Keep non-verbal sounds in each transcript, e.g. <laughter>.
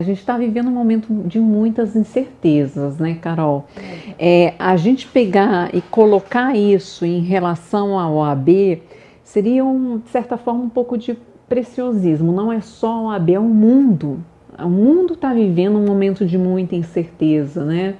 A gente está vivendo um momento de muitas incertezas, né, Carol? É, a gente pegar e colocar isso em relação à OAB seria, um, de certa forma, um pouco de preciosismo. Não é só a OAB, é o mundo. O mundo está vivendo um momento de muita incerteza, né?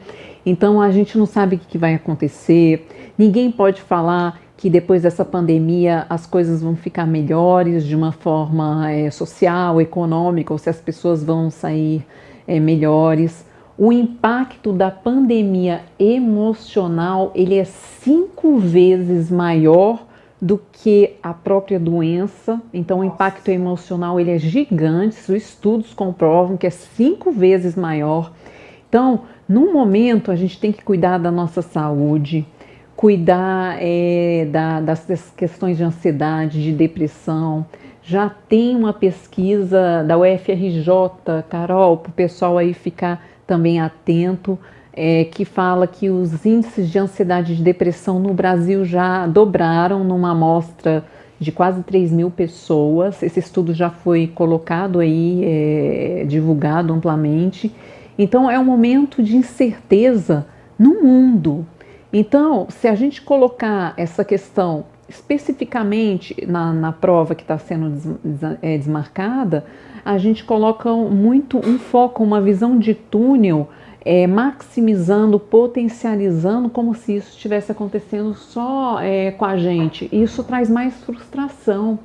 Então a gente não sabe o que vai acontecer, ninguém pode falar que depois dessa pandemia as coisas vão ficar melhores de uma forma é, social, econômica, ou se as pessoas vão sair é, melhores. O impacto da pandemia emocional ele é cinco vezes maior do que a própria doença. Então, o impacto emocional ele é gigante. Os estudos comprovam que é cinco vezes maior. Então, no momento, a gente tem que cuidar da nossa saúde cuidar é, da, das questões de ansiedade, de depressão. Já tem uma pesquisa da UFRJ, Carol, para o pessoal aí ficar também atento, é, que fala que os índices de ansiedade e de depressão no Brasil já dobraram numa amostra de quase 3 mil pessoas. Esse estudo já foi colocado aí, é, divulgado amplamente. Então é um momento de incerteza no mundo. Então, se a gente colocar essa questão especificamente na, na prova que está sendo des, des, é, desmarcada, a gente coloca muito um foco, uma visão de túnel, é, maximizando, potencializando, como se isso estivesse acontecendo só é, com a gente. Isso traz mais frustração.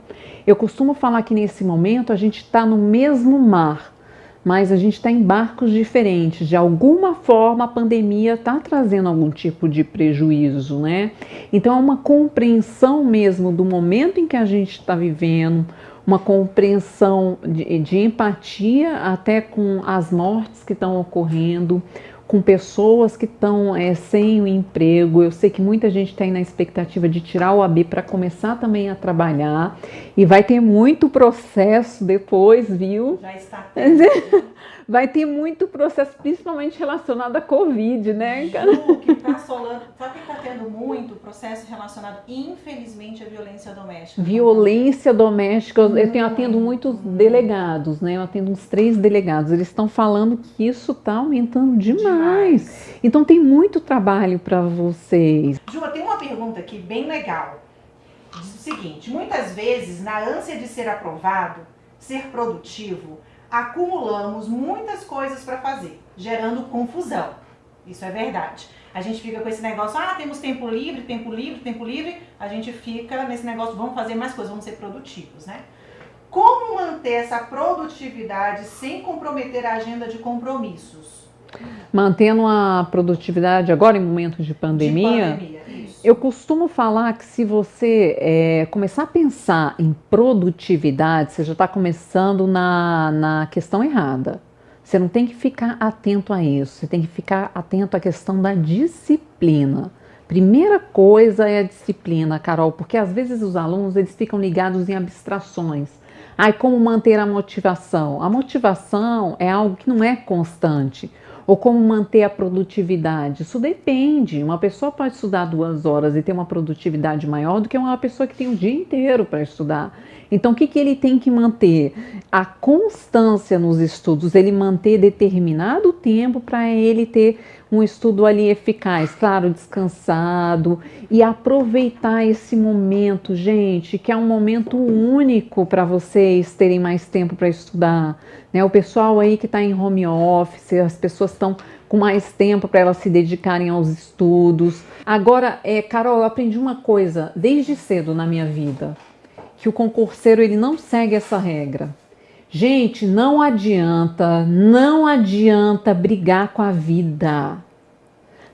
Eu costumo falar que nesse momento a gente está no mesmo mar, mas a gente está em barcos diferentes. De alguma forma, a pandemia está trazendo algum tipo de prejuízo, né? Então, é uma compreensão mesmo do momento em que a gente está vivendo, uma compreensão de, de empatia até com as mortes que estão ocorrendo, com pessoas que estão é, sem o emprego. Eu sei que muita gente tem na expectativa de tirar o AB para começar também a trabalhar e vai ter muito processo depois, viu? Já está. <laughs> vai ter muito processo, principalmente relacionado à Covid, né? Ju, que tá solando, sabe que está tendo muito processo relacionado, infelizmente, à violência doméstica. Violência doméstica, eu tenho, atendo muitos delegados, né? Eu atendo uns três delegados, eles estão falando que isso está aumentando demais. demais. Então tem muito trabalho para vocês. Ju, tem uma pergunta aqui bem legal. Diz o seguinte, muitas vezes, na ânsia de ser aprovado, ser produtivo, acumulamos muitas coisas para fazer, gerando confusão. Isso é verdade. A gente fica com esse negócio, ah, temos tempo livre, tempo livre, tempo livre. A gente fica nesse negócio, vamos fazer mais coisas, vamos ser produtivos, né? Como manter essa produtividade sem comprometer a agenda de compromissos? Mantendo a produtividade agora em momentos de pandemia, de pandemia eu costumo falar que se você é, começar a pensar em produtividade, você já está começando na, na questão errada. Você não tem que ficar atento a isso, você tem que ficar atento à questão da disciplina. Primeira coisa é a disciplina, Carol, porque às vezes os alunos eles ficam ligados em abstrações. Ai, como manter a motivação? A motivação é algo que não é constante. Ou como manter a produtividade? Isso depende. Uma pessoa pode estudar duas horas e ter uma produtividade maior do que uma pessoa que tem o dia inteiro para estudar. Então, o que, que ele tem que manter? A constância nos estudos, ele manter determinado tempo para ele ter um estudo ali eficaz, claro, descansado e aproveitar esse momento, gente, que é um momento único para vocês terem mais tempo para estudar. Né? O pessoal aí que está em home office, as pessoas estão com mais tempo para elas se dedicarem aos estudos. Agora, é, Carol, eu aprendi uma coisa desde cedo na minha vida, que o concurseiro ele não segue essa regra. Gente, não adianta, não adianta brigar com a vida.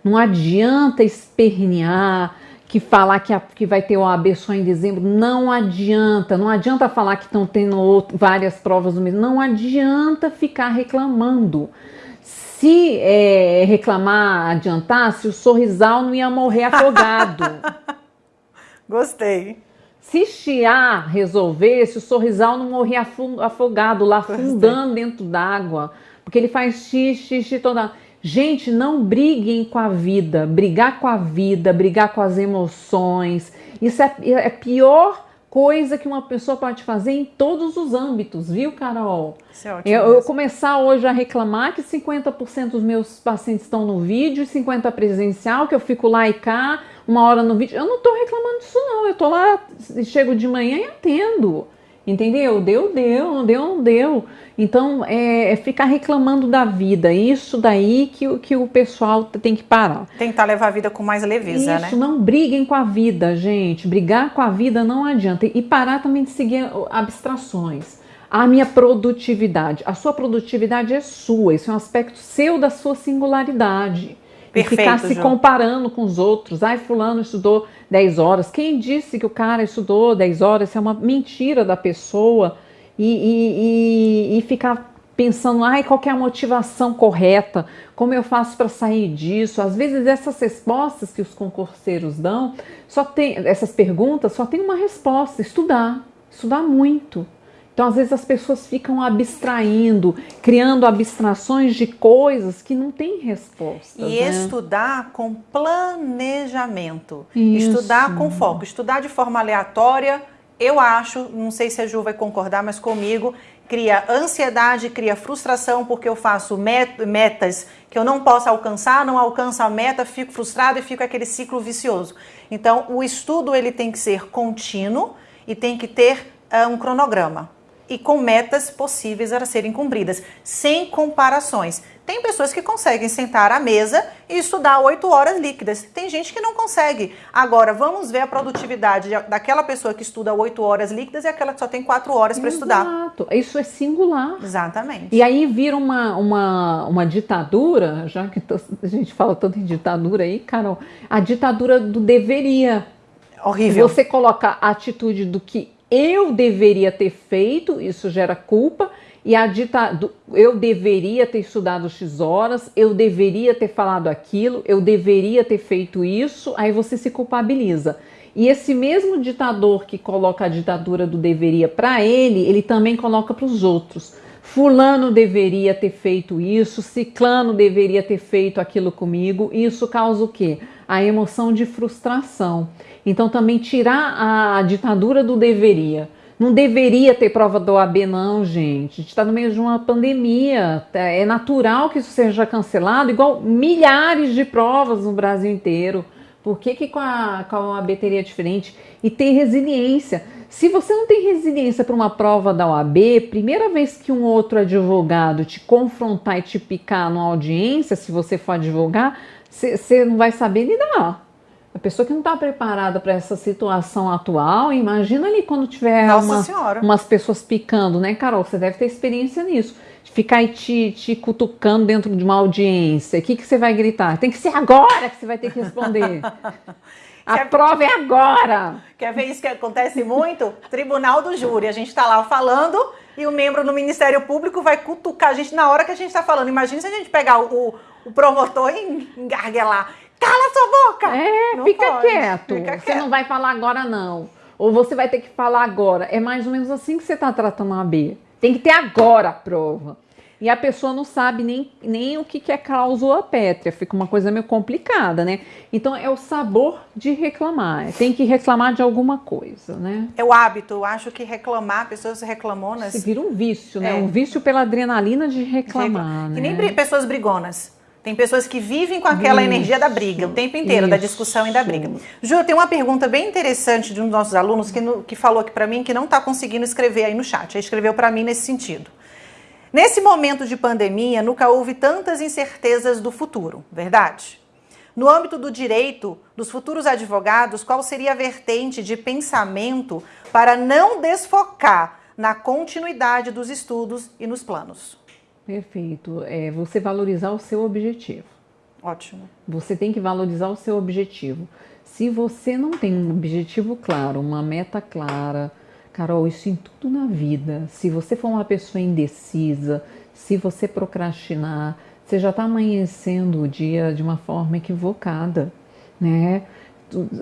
Não adianta espernear, que falar que, a, que vai ter o AB só em dezembro. Não adianta. Não adianta falar que estão tendo outro, várias provas no mês. Não adianta ficar reclamando. Se é, reclamar adiantasse, o sorrisal não ia morrer afogado. <laughs> Gostei. Se chiar resolvesse, o sorrisal não morria afogado lá, afundando dentro d'água. Porque ele faz xixi, xixi toda. Gente, não briguem com a vida. Brigar com a vida, brigar com as emoções. Isso é, é pior coisa que uma pessoa pode fazer em todos os âmbitos, viu, Carol? Isso é ótimo. Eu, eu começar hoje a reclamar que 50% dos meus pacientes estão no vídeo e 50% presencial, que eu fico lá e cá, uma hora no vídeo. Eu não estou reclamando disso, não. Eu estou lá, chego de manhã e atendo. Entendeu? Deu, deu, não deu, não deu. Então, é, é, ficar reclamando da vida. Isso daí que, que o pessoal tem que parar. Tentar levar a vida com mais leveza, Isso, né? não briguem com a vida, gente. Brigar com a vida não adianta. E parar também de seguir abstrações. A minha produtividade. A sua produtividade é sua. Isso é um aspecto seu da sua singularidade. Perfeito, e ficar se Ju. comparando com os outros. Ai, fulano estudou 10 horas. Quem disse que o cara estudou 10 horas? Isso é uma mentira da pessoa. E, e, e, e ficar pensando, ai, qual é a motivação correta? Como eu faço para sair disso? Às vezes essas respostas que os concurseiros dão, só tem essas perguntas, só tem uma resposta: estudar, estudar muito. Então, às vezes, as pessoas ficam abstraindo, criando abstrações de coisas que não têm resposta. E né? estudar com planejamento. Isso. Estudar com foco. Estudar de forma aleatória, eu acho, não sei se a Ju vai concordar, mas comigo, cria ansiedade, cria frustração, porque eu faço metas que eu não posso alcançar, não alcanço a meta, fico frustrado e fico aquele ciclo vicioso. Então, o estudo ele tem que ser contínuo e tem que ter uh, um cronograma e com metas possíveis a serem cumpridas, sem comparações. Tem pessoas que conseguem sentar à mesa e estudar oito horas líquidas. Tem gente que não consegue. Agora, vamos ver a produtividade daquela pessoa que estuda oito horas líquidas e aquela que só tem quatro horas para estudar. Exato. Isso é singular. Exatamente. E aí vira uma, uma, uma ditadura, já que a gente fala tanto em ditadura aí, Carol, a ditadura do deveria. Horrível. Você coloca a atitude do que eu deveria ter feito, isso gera culpa, e a dita, eu deveria ter estudado X horas, eu deveria ter falado aquilo, eu deveria ter feito isso, aí você se culpabiliza. E esse mesmo ditador que coloca a ditadura do deveria para ele, ele também coloca para os outros. Fulano deveria ter feito isso, Ciclano deveria ter feito aquilo comigo. Isso causa o quê? A emoção de frustração. Então, também tirar a ditadura do deveria. Não deveria ter prova do OAB, não, gente. A gente está no meio de uma pandemia. É natural que isso seja cancelado, igual milhares de provas no Brasil inteiro. Por que, que com, a, com a OAB teria diferente? E ter resiliência. Se você não tem resiliência para uma prova da OAB, primeira vez que um outro advogado te confrontar e te picar numa audiência, se você for advogar, você não vai saber lidar. A pessoa que não está preparada para essa situação atual, imagina ali quando tiver uma, umas pessoas picando, né, Carol? Você deve ter experiência nisso. Ficar aí te, te cutucando dentro de uma audiência. O que, que você vai gritar? Tem que ser agora que você vai ter que responder. <laughs> A Quer... prova é agora! Quer ver isso que acontece muito? Tribunal do júri. A gente está lá falando e o membro do Ministério Público vai cutucar a gente na hora que a gente está falando. Imagina se a gente pegar o, o promotor e engarguelar. Cala sua boca! É, fica quieto. fica quieto. Você não vai falar agora, não. Ou você vai ter que falar agora. É mais ou menos assim que você está tratando a B. Tem que ter agora a prova. E a pessoa não sabe nem, nem o que é cláusula pétrea, fica uma coisa meio complicada, né? Então é o sabor de reclamar, tem que reclamar de alguma coisa, né? É o hábito, eu acho que reclamar, pessoas reclamonas. Se vira um vício, né? É. Um vício pela adrenalina de reclamar. De Que né? nem pessoas brigonas. Tem pessoas que vivem com aquela isso, energia da briga o tempo inteiro, isso. da discussão e da briga. Ju, tem uma pergunta bem interessante de um dos nossos alunos que, no, que falou aqui para mim que não está conseguindo escrever aí no chat. Ele escreveu para mim nesse sentido. Nesse momento de pandemia, nunca houve tantas incertezas do futuro, verdade? No âmbito do direito, dos futuros advogados, qual seria a vertente de pensamento para não desfocar na continuidade dos estudos e nos planos? Perfeito. É você valorizar o seu objetivo. Ótimo. Você tem que valorizar o seu objetivo. Se você não tem um objetivo claro, uma meta clara, Carol, isso em tudo na vida. Se você for uma pessoa indecisa, se você procrastinar, você já está amanhecendo o dia de uma forma equivocada, né?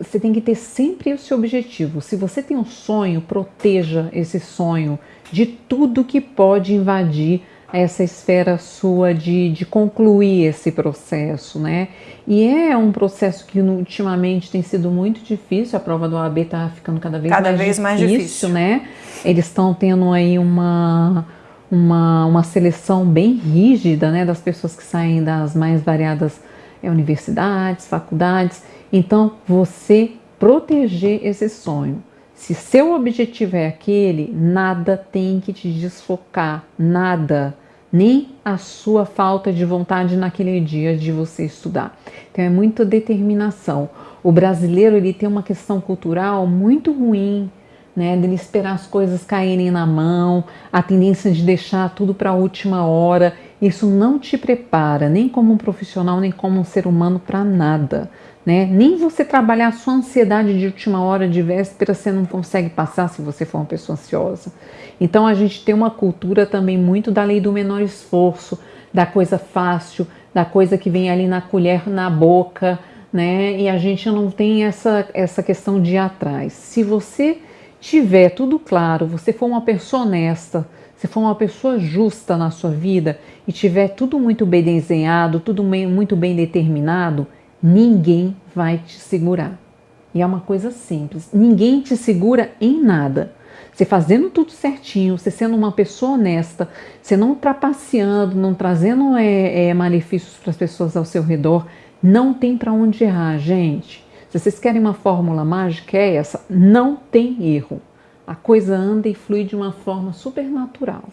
Você tem que ter sempre o seu objetivo. Se você tem um sonho, proteja esse sonho de tudo que pode invadir a essa esfera sua de, de concluir esse processo, né? E é um processo que ultimamente tem sido muito difícil, a prova do OAB está ficando cada vez, cada mais, vez difícil, mais difícil, né? Eles estão tendo aí uma, uma, uma seleção bem rígida, né, das pessoas que saem das mais variadas é, universidades, faculdades. Então, você proteger esse sonho. Se seu objetivo é aquele, nada tem que te desfocar, nada, nem a sua falta de vontade naquele dia de você estudar. Então é muita determinação. O brasileiro ele tem uma questão cultural muito ruim, né, dele esperar as coisas caírem na mão, a tendência de deixar tudo para a última hora. Isso não te prepara nem como um profissional, nem como um ser humano para nada. Né? Nem você trabalhar a sua ansiedade de última hora, de véspera, você não consegue passar se você for uma pessoa ansiosa. Então a gente tem uma cultura também muito da lei do menor esforço, da coisa fácil, da coisa que vem ali na colher, na boca, né? E a gente não tem essa, essa questão de ir atrás. Se você tiver tudo claro, você for uma pessoa honesta, se for uma pessoa justa na sua vida e tiver tudo muito bem desenhado, tudo muito bem determinado, ninguém vai te segurar. E é uma coisa simples: ninguém te segura em nada. Você fazendo tudo certinho, você sendo uma pessoa honesta, você não trapaceando, não trazendo é, é, malefícios para as pessoas ao seu redor, não tem para onde errar, gente. Se vocês querem uma fórmula mágica, é essa: não tem erro. A coisa anda e flui de uma forma super natural.